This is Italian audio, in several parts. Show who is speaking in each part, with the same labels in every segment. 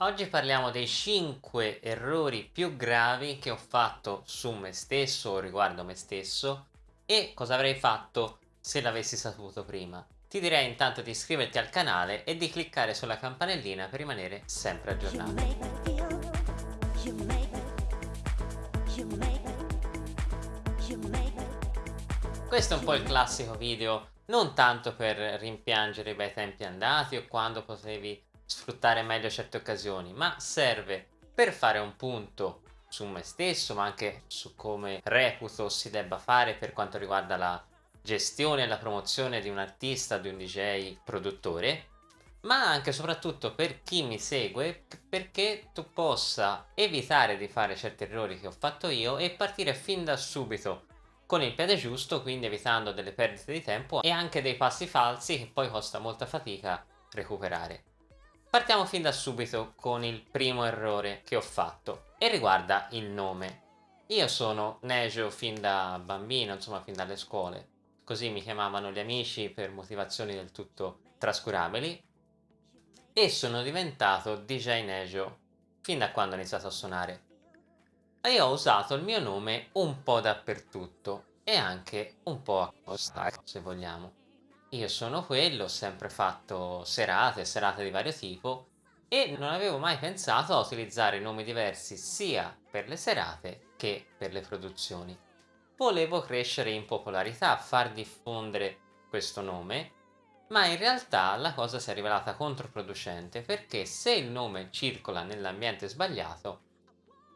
Speaker 1: Oggi parliamo dei 5 errori più gravi che ho fatto su me stesso o riguardo me stesso e cosa avrei fatto se l'avessi saputo prima. Ti direi intanto di iscriverti al canale e di cliccare sulla campanellina per rimanere sempre aggiornato. Questo è un po' il classico video non tanto per rimpiangere i bei tempi andati o quando potevi sfruttare meglio certe occasioni, ma serve per fare un punto su me stesso, ma anche su come reputo si debba fare per quanto riguarda la gestione e la promozione di un artista, di un DJ produttore, ma anche e soprattutto per chi mi segue perché tu possa evitare di fare certi errori che ho fatto io e partire fin da subito con il piede giusto, quindi evitando delle perdite di tempo e anche dei passi falsi che poi costa molta fatica recuperare. Partiamo fin da subito con il primo errore che ho fatto e riguarda il nome. Io sono Nejo fin da bambino, insomma fin dalle scuole, così mi chiamavano gli amici per motivazioni del tutto trascurabili e sono diventato DJ Nejo fin da quando ho iniziato a suonare. E ho usato il mio nome un po' dappertutto e anche un po' a costa, se vogliamo. Io sono quello, ho sempre fatto serate, serate di vario tipo e non avevo mai pensato a utilizzare nomi diversi sia per le serate che per le produzioni. Volevo crescere in popolarità, far diffondere questo nome, ma in realtà la cosa si è rivelata controproducente perché se il nome circola nell'ambiente sbagliato,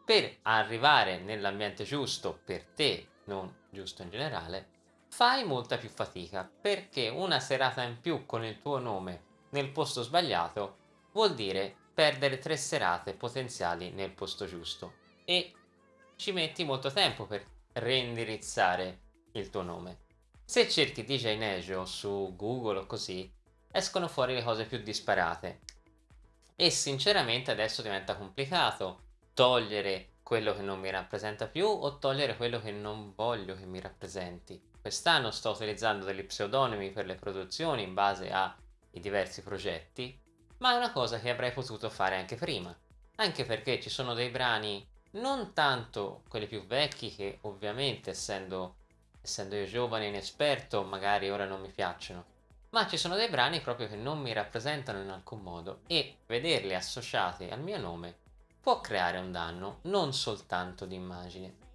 Speaker 1: per arrivare nell'ambiente giusto per te, non giusto in generale, fai molta più fatica perché una serata in più con il tuo nome nel posto sbagliato vuol dire perdere tre serate potenziali nel posto giusto. E ci metti molto tempo per reindirizzare il tuo nome. Se cerchi DJ Nejo su Google o così, escono fuori le cose più disparate. E sinceramente adesso diventa complicato togliere quello che non mi rappresenta più o togliere quello che non voglio che mi rappresenti Quest'anno sto utilizzando degli pseudonimi per le produzioni in base ai diversi progetti, ma è una cosa che avrei potuto fare anche prima, anche perché ci sono dei brani non tanto quelli più vecchi che ovviamente essendo, essendo io giovane e inesperto magari ora non mi piacciono, ma ci sono dei brani proprio che non mi rappresentano in alcun modo e vederli associati al mio nome può creare un danno non soltanto di immagine.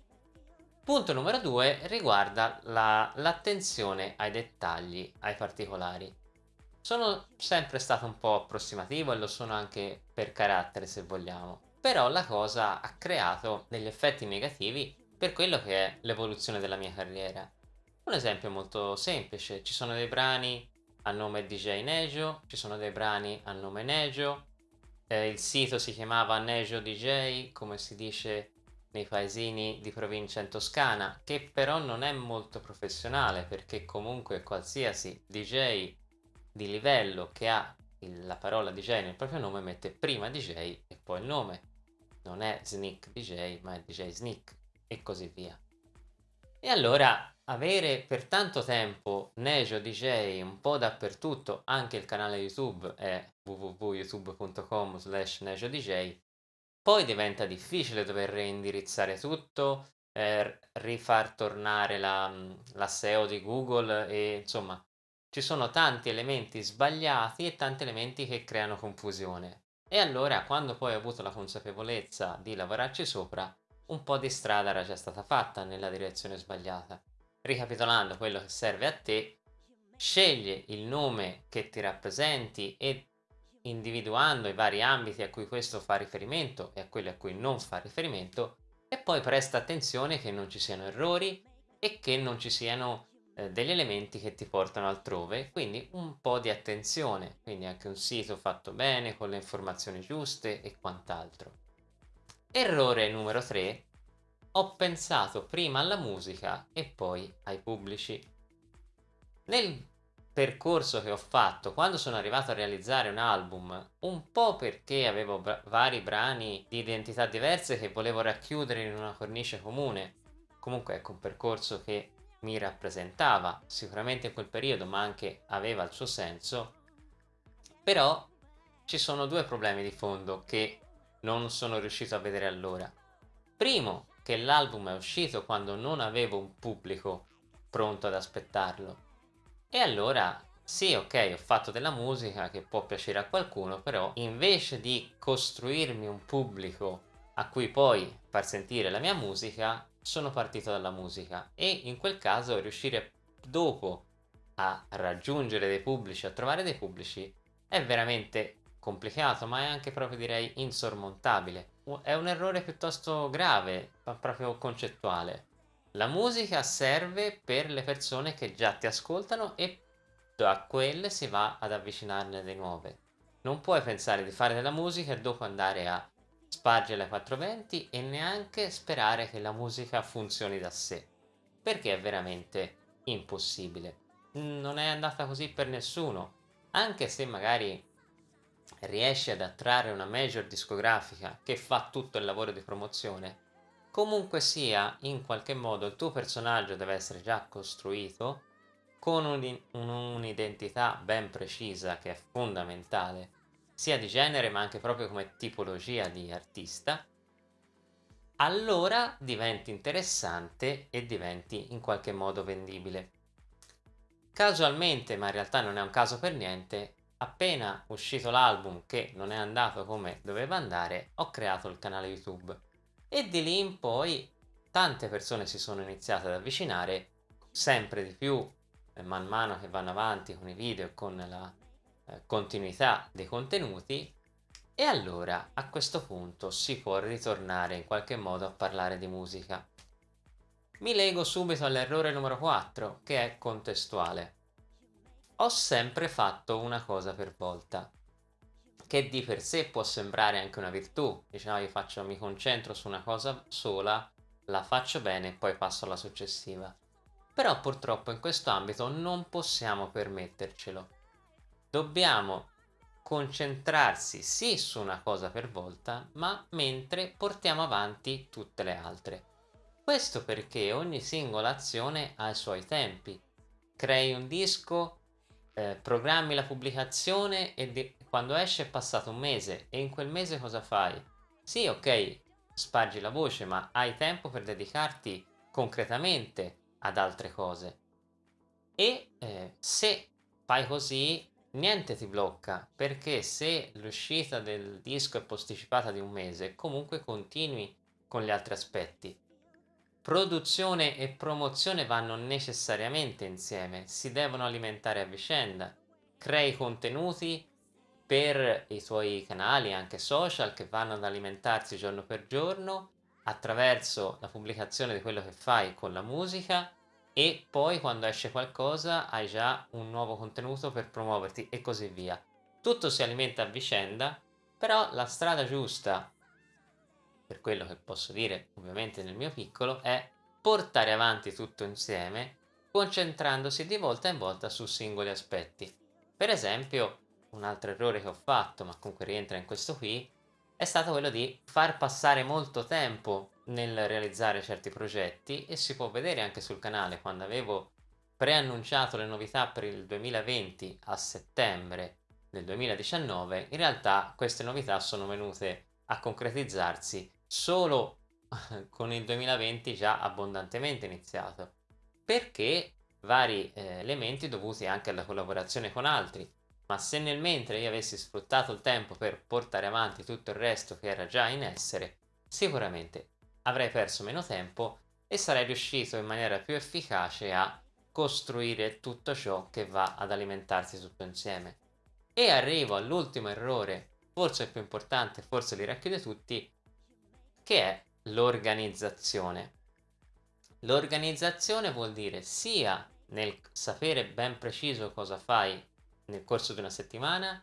Speaker 1: Punto numero due riguarda l'attenzione la, ai dettagli, ai particolari. Sono sempre stato un po' approssimativo e lo sono anche per carattere se vogliamo, però la cosa ha creato degli effetti negativi per quello che è l'evoluzione della mia carriera. Un esempio molto semplice, ci sono dei brani a nome DJ Nejo, ci sono dei brani a nome Nejo, eh, il sito si chiamava Nejo DJ, come si dice nei paesini di provincia in Toscana, che però non è molto professionale perché comunque qualsiasi DJ di livello che ha la parola DJ nel proprio nome mette prima DJ e poi il nome. Non è Sneak DJ ma è DJ Sneak e così via. E allora avere per tanto tempo Nejo DJ un po' dappertutto, anche il canale YouTube è www.youtube.com slash Nejo DJ, poi diventa difficile dover reindirizzare tutto, eh, rifar tornare la, la SEO di Google e insomma ci sono tanti elementi sbagliati e tanti elementi che creano confusione. E allora quando poi ho avuto la consapevolezza di lavorarci sopra, un po' di strada era già stata fatta nella direzione sbagliata. Ricapitolando quello che serve a te, scegli il nome che ti rappresenti e individuando i vari ambiti a cui questo fa riferimento e a quelli a cui non fa riferimento e poi presta attenzione che non ci siano errori e che non ci siano eh, degli elementi che ti portano altrove, quindi un po' di attenzione, quindi anche un sito fatto bene con le informazioni giuste e quant'altro. Errore numero 3. Ho pensato prima alla musica e poi ai pubblici. Nel percorso che ho fatto quando sono arrivato a realizzare un album, un po' perché avevo bra vari brani di identità diverse che volevo racchiudere in una cornice comune. Comunque ecco un percorso che mi rappresentava sicuramente in quel periodo, ma anche aveva il suo senso. Però ci sono due problemi di fondo che non sono riuscito a vedere allora. Primo, che l'album è uscito quando non avevo un pubblico pronto ad aspettarlo. E allora, sì, ok, ho fatto della musica che può piacere a qualcuno, però invece di costruirmi un pubblico a cui poi far sentire la mia musica, sono partito dalla musica e in quel caso riuscire dopo a raggiungere dei pubblici, a trovare dei pubblici, è veramente complicato, ma è anche proprio direi insormontabile. È un errore piuttosto grave, ma proprio concettuale. La musica serve per le persone che già ti ascoltano e da quelle si va ad avvicinarne di nuove. Non puoi pensare di fare della musica e dopo andare a spargere ai 420 e neanche sperare che la musica funzioni da sé, perché è veramente impossibile. Non è andata così per nessuno, anche se magari riesci ad attrarre una major discografica che fa tutto il lavoro di promozione, comunque sia, in qualche modo il tuo personaggio deve essere già costruito con un'identità ben precisa che è fondamentale, sia di genere ma anche proprio come tipologia di artista, allora diventi interessante e diventi in qualche modo vendibile. Casualmente, ma in realtà non è un caso per niente, appena uscito l'album che non è andato come doveva andare, ho creato il canale YouTube e di lì in poi tante persone si sono iniziate ad avvicinare sempre di più eh, man mano che vanno avanti con i video e con la eh, continuità dei contenuti e allora a questo punto si può ritornare in qualche modo a parlare di musica. Mi lego subito all'errore numero 4 che è contestuale. Ho sempre fatto una cosa per volta, che di per sé può sembrare anche una virtù. Diciamo, io faccio, mi concentro su una cosa sola, la faccio bene e poi passo alla successiva. Però purtroppo in questo ambito non possiamo permettercelo. Dobbiamo concentrarsi sì su una cosa per volta, ma mentre portiamo avanti tutte le altre. Questo perché ogni singola azione ha i suoi tempi. Crei un disco, eh, programmi la pubblicazione e quando esce è passato un mese e in quel mese cosa fai? Sì, ok, spargi la voce, ma hai tempo per dedicarti concretamente ad altre cose. E eh, se fai così, niente ti blocca, perché se l'uscita del disco è posticipata di un mese, comunque continui con gli altri aspetti. Produzione e promozione vanno necessariamente insieme, si devono alimentare a vicenda. Crei contenuti per i tuoi canali, anche social, che vanno ad alimentarsi giorno per giorno attraverso la pubblicazione di quello che fai con la musica e poi quando esce qualcosa hai già un nuovo contenuto per promuoverti e così via. Tutto si alimenta a vicenda, però la strada giusta per quello che posso dire ovviamente nel mio piccolo, è portare avanti tutto insieme concentrandosi di volta in volta su singoli aspetti. Per esempio, un altro errore che ho fatto, ma comunque rientra in questo qui, è stato quello di far passare molto tempo nel realizzare certi progetti e si può vedere anche sul canale quando avevo preannunciato le novità per il 2020 a settembre del 2019, in realtà queste novità sono venute a concretizzarsi solo con il 2020 già abbondantemente iniziato, perché vari eh, elementi dovuti anche alla collaborazione con altri, ma se nel mentre io avessi sfruttato il tempo per portare avanti tutto il resto che era già in essere, sicuramente avrei perso meno tempo e sarei riuscito in maniera più efficace a costruire tutto ciò che va ad alimentarsi tutto insieme. E arrivo all'ultimo errore, forse il più importante, forse li racchiude tutti, che è l'organizzazione. L'organizzazione vuol dire sia nel sapere ben preciso cosa fai nel corso di una settimana,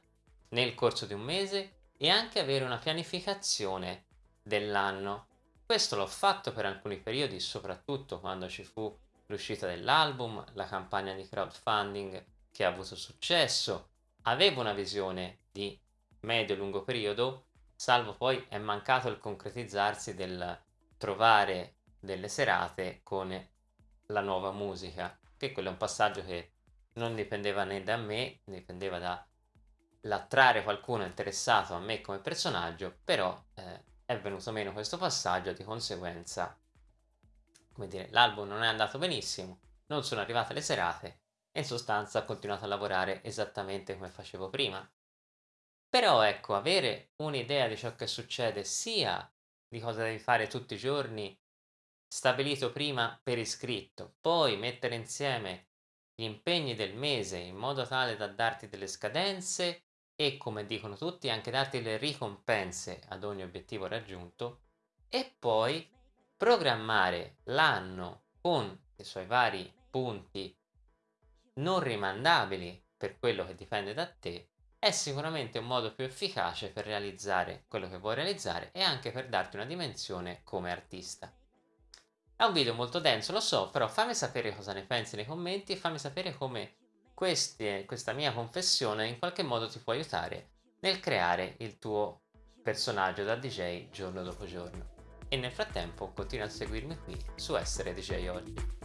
Speaker 1: nel corso di un mese e anche avere una pianificazione dell'anno. Questo l'ho fatto per alcuni periodi, soprattutto quando ci fu l'uscita dell'album, la campagna di crowdfunding che ha avuto successo. Avevo una visione di medio-lungo periodo salvo poi è mancato il concretizzarsi del trovare delle serate con la nuova musica, che quello è un passaggio che non dipendeva né da me, dipendeva da l'attrarre qualcuno interessato a me come personaggio, però eh, è venuto meno questo passaggio, di conseguenza, come dire, l'album non è andato benissimo, non sono arrivate le serate e in sostanza ho continuato a lavorare esattamente come facevo prima. Però ecco, avere un'idea di ciò che succede sia di cosa devi fare tutti i giorni, stabilito prima per iscritto, poi mettere insieme gli impegni del mese in modo tale da darti delle scadenze e, come dicono tutti, anche darti le ricompense ad ogni obiettivo raggiunto e poi programmare l'anno con i suoi vari punti non rimandabili per quello che dipende da te è sicuramente un modo più efficace per realizzare quello che vuoi realizzare e anche per darti una dimensione come artista. È un video molto denso, lo so, però fammi sapere cosa ne pensi nei commenti e fammi sapere come queste, questa mia confessione in qualche modo ti può aiutare nel creare il tuo personaggio da DJ giorno dopo giorno. E nel frattempo continua a seguirmi qui su Essere DJ Oggi.